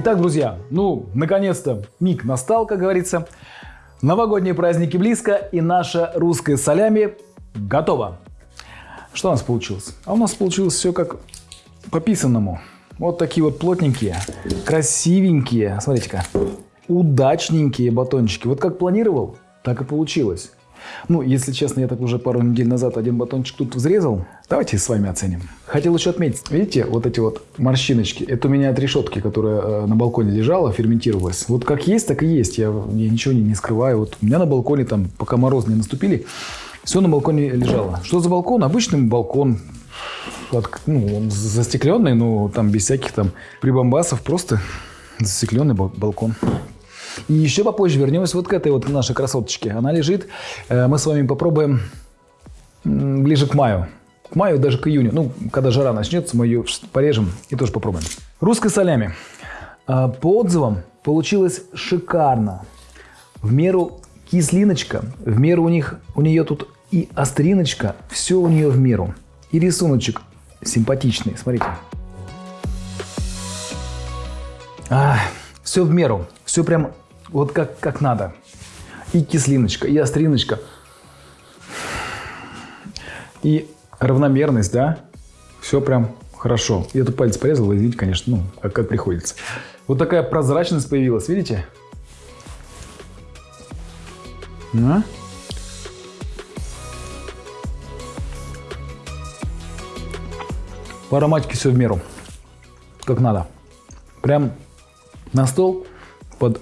Итак, друзья, ну, наконец-то миг настал, как говорится. Новогодние праздники близко, и наша русская солями готова. Что у нас получилось? А у нас получилось все как по писанному. Вот такие вот плотненькие, красивенькие, смотрите-ка, удачненькие батончики. Вот как планировал, так и получилось. Ну, если честно, я так уже пару недель назад один батончик тут взрезал. Давайте с вами оценим. Хотел еще отметить, видите, вот эти вот морщиночки. Это у меня от решетки, которая э, на балконе лежала, ферментировалась. Вот как есть, так и есть. Я, я ничего не, не скрываю. Вот у меня на балконе, там, пока мороз не наступили, все на балконе лежало. Что за балкон? Обычный балкон. Ну, он застекленный, но там без всяких там прибамбасов. Просто застекленный балкон. И еще попозже вернемся вот к этой вот нашей красоточке. Она лежит. Э, мы с вами попробуем ближе к маю. К маю, даже к июню. Ну, когда жара начнется, мы ее порежем и тоже попробуем. Русская солями. Э, по отзывам получилось шикарно. В меру кислиночка, в меру у них, у нее тут и остриночка, все у нее в меру. И рисуночек симпатичный, смотрите. А, все в меру, все прям вот как, как надо. И кислиночка, и остриночка. И равномерность, да? Все прям хорошо. Я тут палец порезал, вы видите, конечно, ну, как, как приходится. Вот такая прозрачность появилась, видите? На. По ароматике все в меру, как надо. Прям на стол под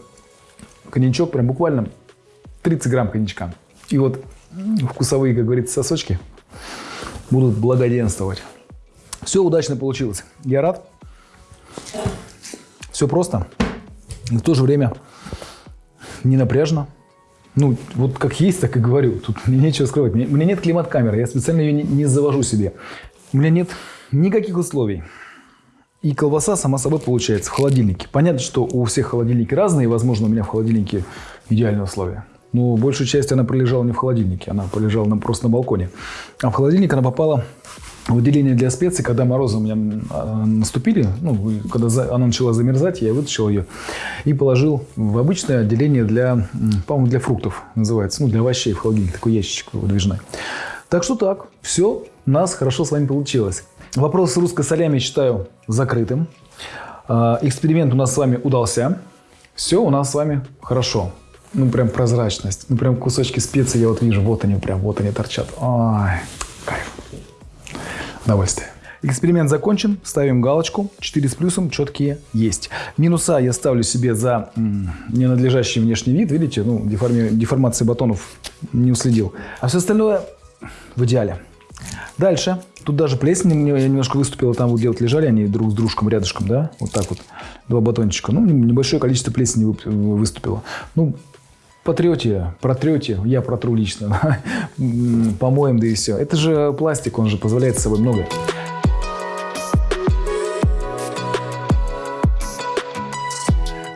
коньячок, прям буквально 30 грамм коньячка. И вот вкусовые, как говорится, сосочки будут благоденствовать. Все удачно получилось. Я рад. Все просто. И в то же время не напряжно. Ну, вот как есть, так и говорю. Тут мне нечего скрывать. У меня нет климат-камеры. Я специально ее не, завожу себе. У меня нет никаких условий. И колбаса, сама собой, получается в холодильнике. Понятно, что у всех холодильники разные. Возможно, у меня в холодильнике идеальные условия. Но большую часть она пролежала не в холодильнике, она пролежала на, просто на балконе. А в холодильник она попала в отделение для специй, когда морозы у меня а, наступили, ну, когда она начала замерзать, я вытащил ее и положил в обычное отделение для, по-моему, для фруктов называется, ну, для овощей в холодильник, такой ящичек выдвижной. Так что так, все у нас хорошо с вами получилось. Вопрос с русской солями считаю закрытым. А, эксперимент у нас с вами удался. Все у нас с вами хорошо. Ну, прям прозрачность. Ну, прям кусочки специй я вот вижу. Вот они прям, вот они торчат. Ой, кайф. Удовольствие. Эксперимент закончен, ставим галочку, 4 с плюсом, четкие есть. Минуса я ставлю себе за ненадлежащий внешний вид, видите, ну, деформи... деформации батонов не уследил. А все остальное в идеале. Дальше Тут даже плесень я немножко выступила, там вот где-то лежали они друг с дружком рядышком, да, вот так вот, два батончика. Ну, небольшое количество плесени выступило. Ну, потрете, протрете, я протру лично, помоем, да и все. Это же пластик, он же позволяет с собой многое.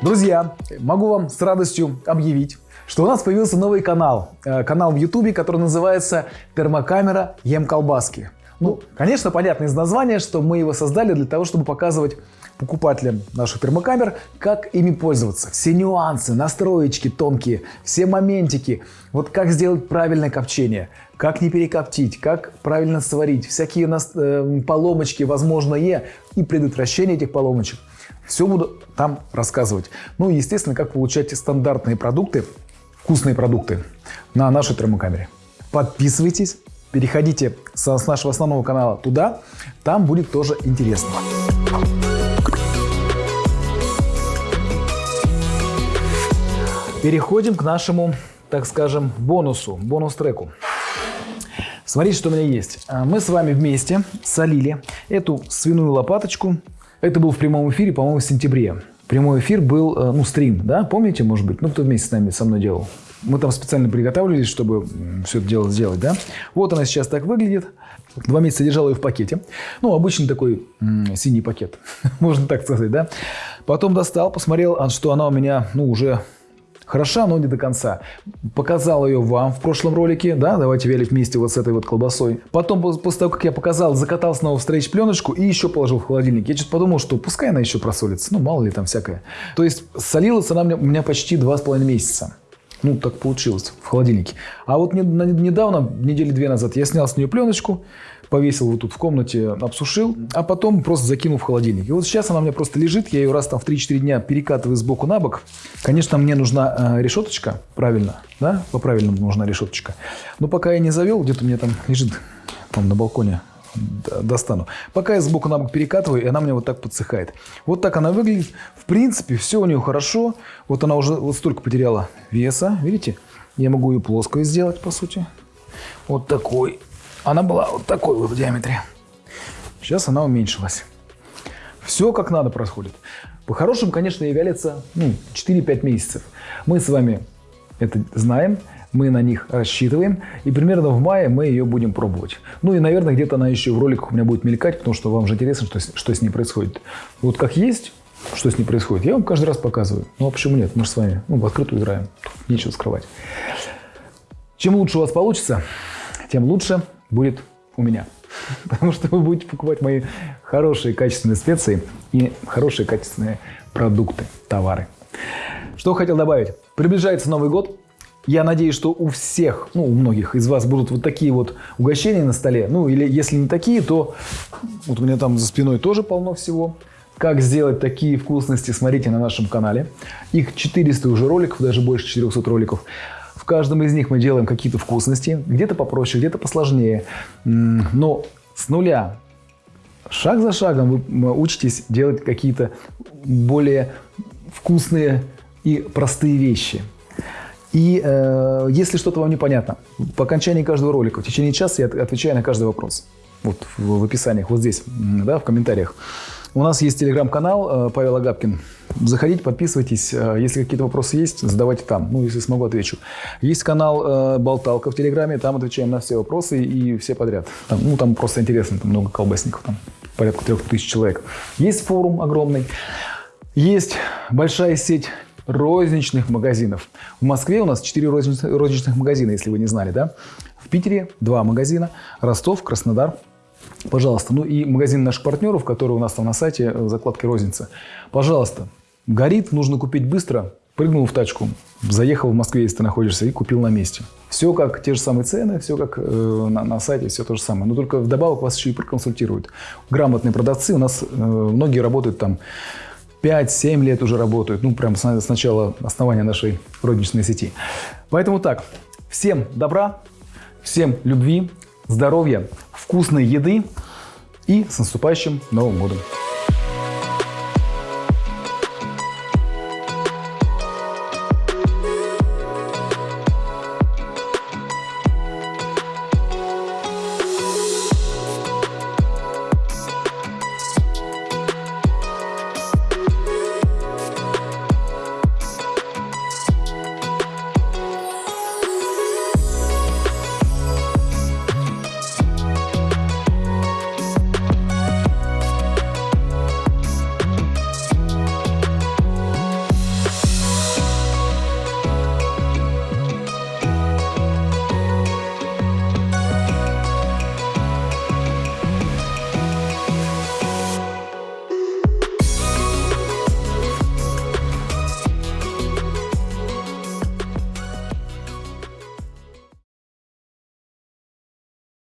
Друзья, могу вам с радостью объявить, что у нас появился новый канал. Э, канал в YouTube, который называется «Термокамера ем колбаски». Ну, конечно, понятно из названия, что мы его создали для того, чтобы показывать покупателям наших термокамер, как ими пользоваться. Все нюансы, настроечки тонкие, все моментики. Вот как сделать правильное копчение, как не перекоптить, как правильно сварить, всякие э, поломочки возможные и предотвращение этих поломочек. Все буду там рассказывать. Ну и, естественно, как получать стандартные продукты, вкусные продукты на нашей термокамере. Подписывайтесь, переходите с нашего основного канала туда, там будет тоже интересно. Переходим к нашему, так скажем, бонусу, бонус-треку. Смотрите, что у меня есть. А, мы с вами вместе солили эту свиную лопаточку. Это был в прямом эфире, по-моему, в сентябре. Прямой эфир был, э, ну, стрим, да, помните, может быть? Ну, кто вместе с нами, со мной делал? Мы там специально приготавливались, чтобы все это дело сделать, да. Вот она сейчас так выглядит. Два месяца держал ее в пакете. Ну, обычный такой синий пакет, можно так сказать, да. Потом достал, посмотрел, а что она у меня, ну, уже хороша, но не до конца. Показал ее вам в прошлом ролике, да, давайте вялить вместе вот с этой вот колбасой. Потом, после того, как я показал, закатал снова в стрейч пленочку и еще положил в холодильник. Я что-то подумал, что пускай она еще просолится, ну мало ли там всякое. То есть солилась она у меня почти два с половиной месяца. Ну, так получилось в холодильнике. А вот недавно, недели две назад, я снял с нее пленочку, повесил вот тут в комнате, обсушил, а потом просто закинул в холодильник. И вот сейчас она у меня просто лежит, я ее раз там в 3-4 дня перекатываю с боку на бок. Конечно, мне нужна э, решеточка, правильно, да, по-правильному нужна решеточка. Но пока я не завел, где-то у меня там лежит, там на балконе, достану. Пока я сбоку на бок перекатываю, и она мне вот так подсыхает. Вот так она выглядит. В принципе, все у нее хорошо. Вот она уже вот столько потеряла веса. Видите? Я могу ее плоскую сделать, по сути. Вот такой. Она была вот такой вот в диаметре. Сейчас она уменьшилась. Все как надо происходит. По-хорошему, конечно, ей вялится ну, 4-5 месяцев. Мы с вами это знаем мы на них рассчитываем, и примерно в мае мы ее будем пробовать. Ну и, наверное, где-то она еще в роликах у меня будет мелькать, потому что вам же интересно, что, что с ней происходит. Вот как есть, что с ней происходит, я вам каждый раз показываю. Ну а почему нет? Мы же с вами ну, в открытую играем, Тут нечего скрывать. Чем лучше у вас получится, тем лучше будет у меня. Потому что вы будете покупать мои хорошие качественные специи и хорошие качественные продукты, товары. Что хотел добавить. Приближается Новый год. Я надеюсь, что у всех, ну, у многих из вас будут вот такие вот угощения на столе. Ну, или если не такие, то вот у меня там за спиной тоже полно всего. Как сделать такие вкусности, смотрите на нашем канале. Их 400 уже роликов, даже больше 400 роликов. В каждом из них мы делаем какие-то вкусности. Где-то попроще, где-то посложнее. Но с нуля, шаг за шагом вы учитесь делать какие-то более вкусные и простые вещи. И э, если что-то вам непонятно, по окончании каждого ролика, в течение часа я отвечаю на каждый вопрос. Вот в, в описаниях, вот здесь, да, в комментариях. У нас есть телеграм-канал э, Павел Агапкин. Заходите, подписывайтесь. Э, если какие-то вопросы есть, задавайте там. Ну, если смогу, отвечу. Есть канал э, Болталка в Телеграме. Там отвечаем на все вопросы и все подряд. Там, ну, там просто интересно. Там много колбасников. Там порядка трех тысяч человек. Есть форум огромный. Есть большая сеть розничных магазинов. В Москве у нас 4 розничных магазина, если вы не знали, да? В Питере 2 магазина, Ростов, Краснодар. Пожалуйста, ну и магазин наших партнеров, который у нас там на сайте, э, закладки розница. Пожалуйста, горит, нужно купить быстро, прыгнул в тачку, заехал в Москве, если ты находишься, и купил на месте. Все как те же самые цены, все как э, на, на сайте, все то же самое. Но только вдобавок вас еще и проконсультируют. Грамотные продавцы, у нас э, многие работают там 5-7 лет уже работают, ну, прям с, начала основания нашей розничной сети. Поэтому так, всем добра, всем любви, здоровья, вкусной еды и с наступающим Новым годом!